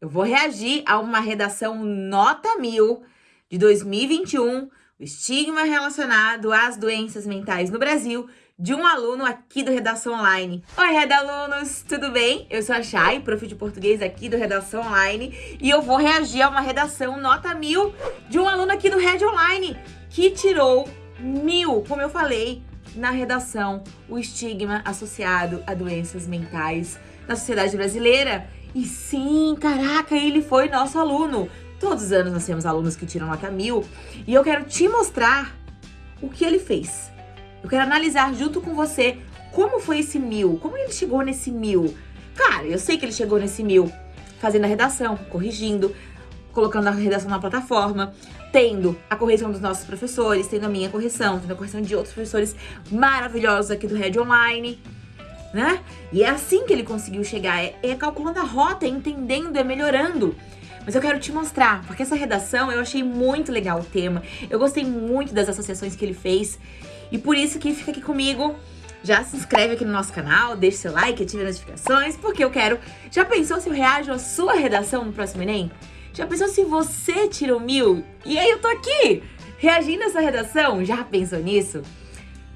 eu vou reagir a uma redação nota mil de 2021, o estigma relacionado às doenças mentais no Brasil, de um aluno aqui do Redação Online. Oi, Redalunos, tudo bem? Eu sou a Chay, prof de português aqui do Redação Online, e eu vou reagir a uma redação nota mil de um aluno aqui do Red Online, que tirou mil, como eu falei, na redação, o estigma associado a doenças mentais na sociedade brasileira. E sim, caraca, ele foi nosso aluno. Todos os anos nós temos alunos que tiram nota mil. E eu quero te mostrar o que ele fez. Eu quero analisar junto com você como foi esse mil, como ele chegou nesse mil. Cara, eu sei que ele chegou nesse mil fazendo a redação, corrigindo, colocando a redação na plataforma, tendo a correção dos nossos professores, tendo a minha correção, tendo a correção de outros professores maravilhosos aqui do Red Online né? E é assim que ele conseguiu chegar, é, é calculando a rota, é entendendo, é melhorando. Mas eu quero te mostrar, porque essa redação eu achei muito legal o tema, eu gostei muito das associações que ele fez, e por isso que fica aqui comigo, já se inscreve aqui no nosso canal, deixa seu like, ative as notificações, porque eu quero... Já pensou se eu reajo à sua redação no próximo Enem? Já pensou se você tirou mil? E aí eu tô aqui, reagindo a essa redação? Já pensou nisso?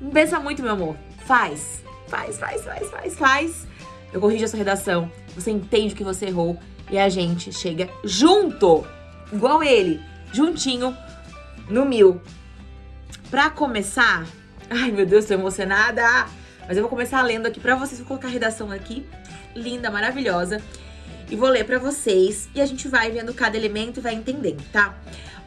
Não pensa muito, meu amor. Faz. Faz, faz, faz, faz, faz. Eu corrijo a sua redação, você entende o que você errou e a gente chega junto, igual ele, juntinho, no mil. Pra começar, ai meu Deus, tô emocionada, mas eu vou começar lendo aqui pra vocês, vou colocar a redação aqui, linda, maravilhosa, e vou ler pra vocês e a gente vai vendo cada elemento e vai entendendo, tá?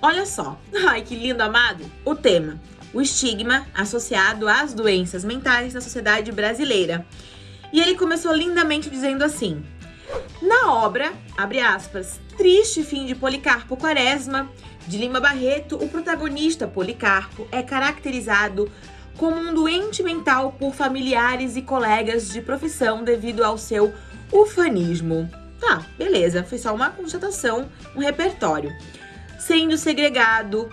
Olha só, ai que lindo, amado, o tema o estigma associado às doenças mentais na sociedade brasileira. E ele começou lindamente dizendo assim: Na obra, abre aspas, Triste Fim de Policarpo Quaresma, de Lima Barreto, o protagonista Policarpo é caracterizado como um doente mental por familiares e colegas de profissão devido ao seu ufanismo. Tá, beleza, foi só uma constatação, um repertório. Sendo segregado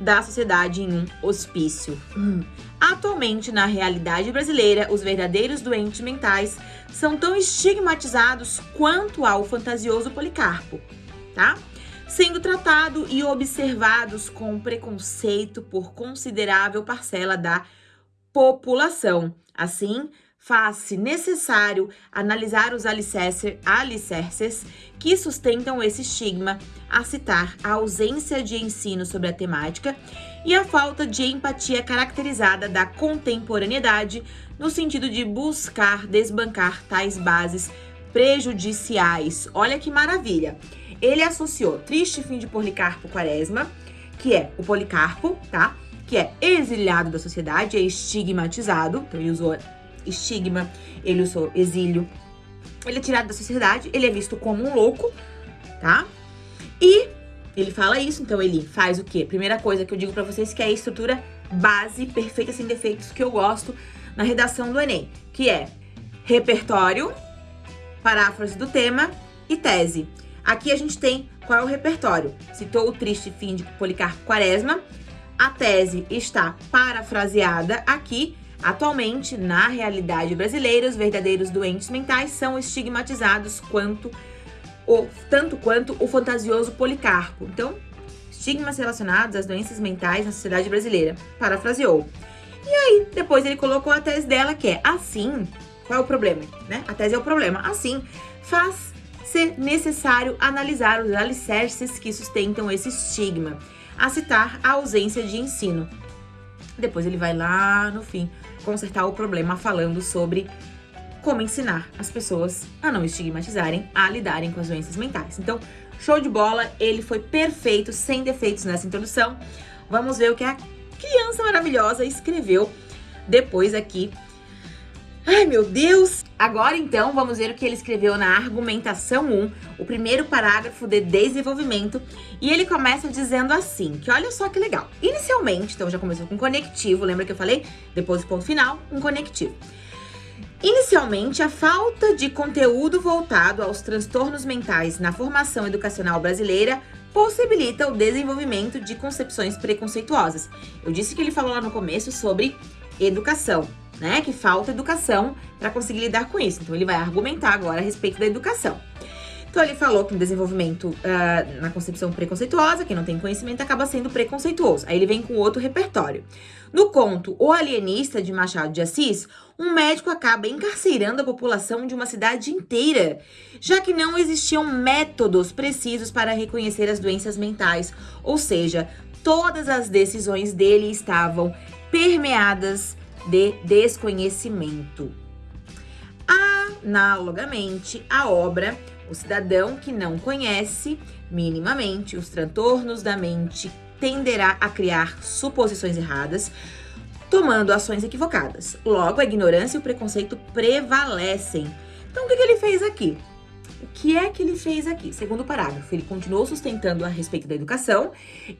da sociedade em um hospício. Hum. Atualmente, na realidade brasileira, os verdadeiros doentes mentais são tão estigmatizados quanto ao fantasioso Policarpo, tá? Sendo tratado e observados com preconceito por considerável parcela da população. Assim, faz-se necessário analisar os alicerces que sustentam esse estigma, a citar a ausência de ensino sobre a temática e a falta de empatia caracterizada da contemporaneidade no sentido de buscar desbancar tais bases prejudiciais. Olha que maravilha! Ele associou Triste Fim de Policarpo Quaresma, que é o Policarpo, tá? Que é exilhado da sociedade, é estigmatizado, então ele usou estigma, ele usou exílio. Ele é tirado da sociedade, ele é visto como um louco, tá? E ele fala isso, então ele faz o quê? Primeira coisa que eu digo pra vocês que é a estrutura base perfeita sem defeitos que eu gosto na redação do Enem, que é repertório, paráfrase do tema e tese. Aqui a gente tem qual é o repertório. Citou o triste fim de Policarpo Quaresma. A tese está parafraseada aqui Atualmente, na realidade brasileira, os verdadeiros doentes mentais são estigmatizados quanto o, tanto quanto o fantasioso Policarpo. Então, estigmas relacionados às doenças mentais na sociedade brasileira. Parafraseou. E aí, depois ele colocou a tese dela, que é assim, qual é o problema, né? A tese é o problema. Assim, faz ser necessário analisar os alicerces que sustentam esse estigma, a citar a ausência de ensino. Depois ele vai lá no fim consertar o problema falando sobre como ensinar as pessoas a não estigmatizarem, a lidarem com as doenças mentais. Então, show de bola, ele foi perfeito, sem defeitos nessa introdução. Vamos ver o que a criança maravilhosa escreveu depois aqui Ai, meu Deus! Agora, então, vamos ver o que ele escreveu na argumentação 1, o primeiro parágrafo de desenvolvimento, e ele começa dizendo assim, que olha só que legal. Inicialmente, então já começou com conectivo, lembra que eu falei? Depois do ponto final, um conectivo. Inicialmente, a falta de conteúdo voltado aos transtornos mentais na formação educacional brasileira possibilita o desenvolvimento de concepções preconceituosas. Eu disse que ele falou lá no começo sobre educação né? Que falta educação para conseguir lidar com isso. Então ele vai argumentar agora a respeito da educação. Então ele falou que no desenvolvimento, uh, na concepção preconceituosa, quem não tem conhecimento acaba sendo preconceituoso. Aí ele vem com outro repertório. No conto O Alienista de Machado de Assis, um médico acaba encarcerando a população de uma cidade inteira, já que não existiam métodos precisos para reconhecer as doenças mentais, ou seja, todas as decisões dele estavam permeadas de desconhecimento. Analogamente, a obra O Cidadão que não conhece minimamente os transtornos da mente tenderá a criar suposições erradas, tomando ações equivocadas. Logo, a ignorância e o preconceito prevalecem. Então, o que, que ele fez aqui? O que é que ele fez aqui? Segundo parágrafo, ele continuou sustentando a respeito da educação,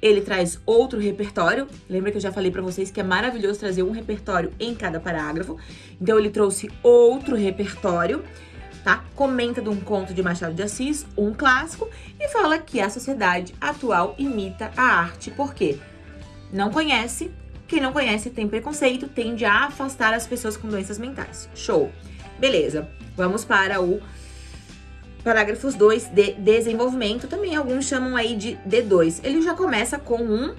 ele traz outro repertório, lembra que eu já falei para vocês que é maravilhoso trazer um repertório em cada parágrafo, então ele trouxe outro repertório, tá? Comenta de um conto de Machado de Assis, um clássico, e fala que a sociedade atual imita a arte, porque não conhece, quem não conhece tem preconceito, tende a afastar as pessoas com doenças mentais. Show! Beleza, vamos para o Parágrafos 2 de desenvolvimento, também alguns chamam aí de D2. Ele já começa com um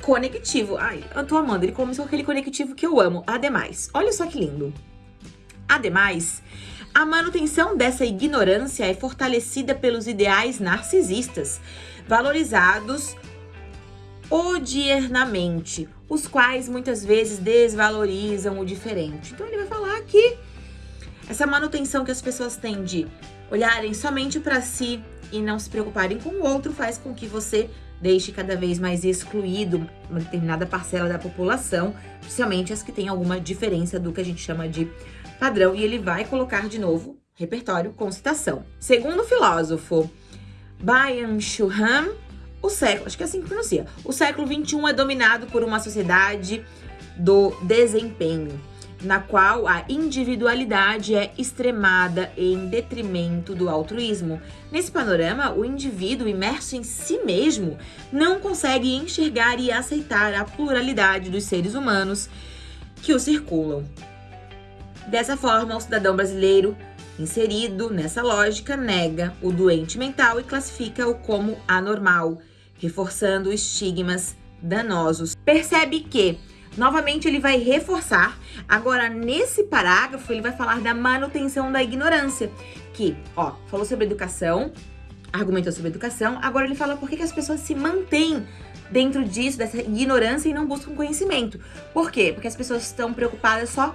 conectivo. Ai, eu tô amando, ele começou com aquele conectivo que eu amo, ademais. Olha só que lindo. Ademais, a manutenção dessa ignorância é fortalecida pelos ideais narcisistas, valorizados odiernamente, os quais muitas vezes desvalorizam o diferente. Então ele vai falar que essa manutenção que as pessoas têm de olharem somente para si e não se preocuparem com o outro faz com que você deixe cada vez mais excluído uma determinada parcela da população, especialmente as que têm alguma diferença do que a gente chama de padrão, e ele vai colocar de novo repertório com citação. Segundo o filósofo Byung-Chul Han, o século, acho que é assim que pronuncia, o século 21 é dominado por uma sociedade do desempenho na qual a individualidade é extremada em detrimento do altruísmo. Nesse panorama, o indivíduo imerso em si mesmo não consegue enxergar e aceitar a pluralidade dos seres humanos que o circulam. Dessa forma, o cidadão brasileiro, inserido nessa lógica, nega o doente mental e classifica-o como anormal, reforçando estigmas danosos. Percebe que Novamente, ele vai reforçar. Agora, nesse parágrafo, ele vai falar da manutenção da ignorância. Que, ó, falou sobre educação, argumentou sobre educação. Agora, ele fala por que, que as pessoas se mantêm dentro disso, dessa ignorância e não buscam conhecimento. Por quê? Porque as pessoas estão preocupadas só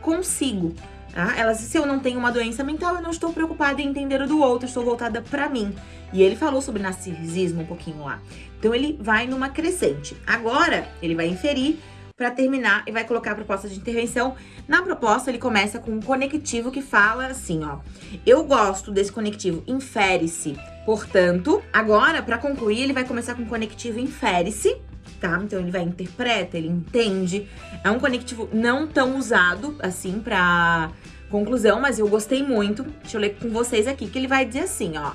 consigo. Tá? Elas, se eu não tenho uma doença mental, eu não estou preocupada em entender o do outro, estou voltada para mim. E ele falou sobre narcisismo um pouquinho lá. Então ele vai numa crescente. Agora, ele vai inferir para terminar e vai colocar a proposta de intervenção. Na proposta, ele começa com um conectivo que fala assim, ó. Eu gosto desse conectivo, infere-se. Portanto, agora, para concluir, ele vai começar com um conectivo infere-se, tá? Então, ele vai interpreta, ele entende. É um conectivo não tão usado, assim, para conclusão, mas eu gostei muito. Deixa eu ler com vocês aqui, que ele vai dizer assim, ó.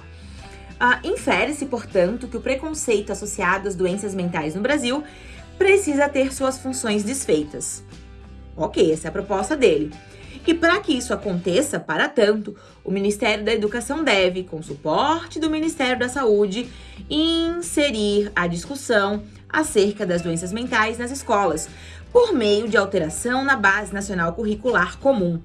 Uh, Infere-se, portanto, que o preconceito associado às doenças mentais no Brasil precisa ter suas funções desfeitas. Ok, essa é a proposta dele. E para que isso aconteça, para tanto, o Ministério da Educação deve, com suporte do Ministério da Saúde, inserir a discussão acerca das doenças mentais nas escolas, por meio de alteração na Base Nacional Curricular Comum,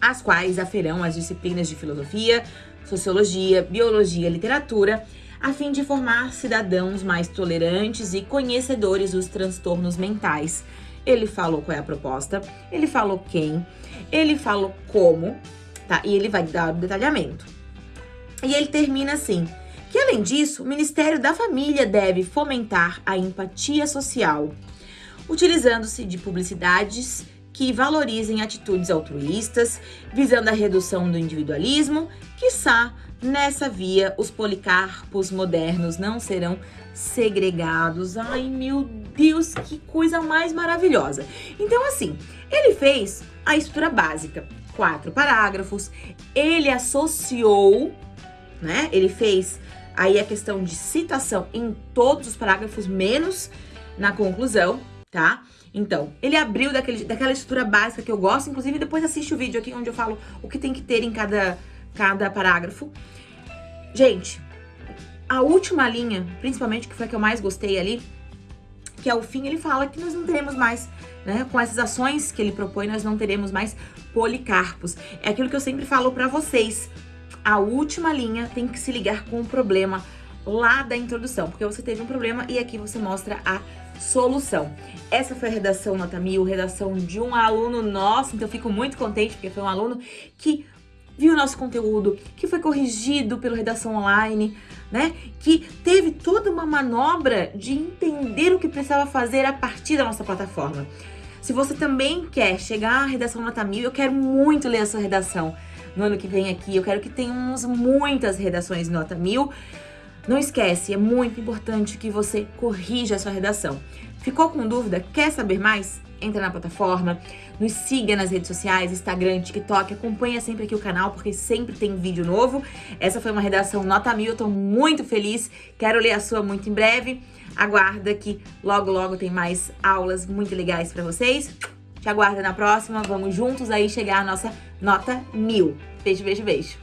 as quais aferão as disciplinas de filosofia, sociologia, biologia, literatura a fim de formar cidadãos mais tolerantes e conhecedores dos transtornos mentais. Ele falou qual é a proposta, ele falou quem, ele falou como, tá? E ele vai dar o detalhamento. E ele termina assim: que além disso, o Ministério da Família deve fomentar a empatia social, utilizando-se de publicidades que valorizem atitudes altruístas, visando a redução do individualismo, quiçá Nessa via, os policarpos modernos não serão segregados. Ai, meu Deus, que coisa mais maravilhosa. Então, assim, ele fez a estrutura básica, quatro parágrafos, ele associou, né? Ele fez aí a questão de citação em todos os parágrafos, menos na conclusão, tá? Então, ele abriu daquele, daquela estrutura básica que eu gosto, inclusive depois assiste o vídeo aqui onde eu falo o que tem que ter em cada cada parágrafo. Gente, a última linha, principalmente que foi a que eu mais gostei ali, que é o fim, ele fala que nós não teremos mais, né, com essas ações que ele propõe, nós não teremos mais policarpos. É aquilo que eu sempre falo para vocês. A última linha tem que se ligar com o problema lá da introdução, porque você teve um problema e aqui você mostra a solução. Essa foi a redação nota mil, redação de um aluno nosso, então eu fico muito contente porque foi um aluno que viu nosso conteúdo, que foi corrigido pelo Redação Online, né? Que teve toda uma manobra de entender o que precisava fazer a partir da nossa plataforma. Se você também quer chegar à redação nota mil, eu quero muito ler a sua redação no ano que vem aqui. Eu quero que tenhamos muitas redações nota mil. Não esquece, é muito importante que você corrija a sua redação. Ficou com dúvida? Quer saber mais? Entra na plataforma, nos siga nas redes sociais, Instagram, TikTok, acompanha sempre aqui o canal, porque sempre tem vídeo novo. Essa foi uma redação nota mil, eu tô muito feliz, quero ler a sua muito em breve. Aguarda que logo, logo tem mais aulas muito legais pra vocês. Te aguardo na próxima, vamos juntos aí chegar à nossa nota mil. Beijo, beijo, beijo.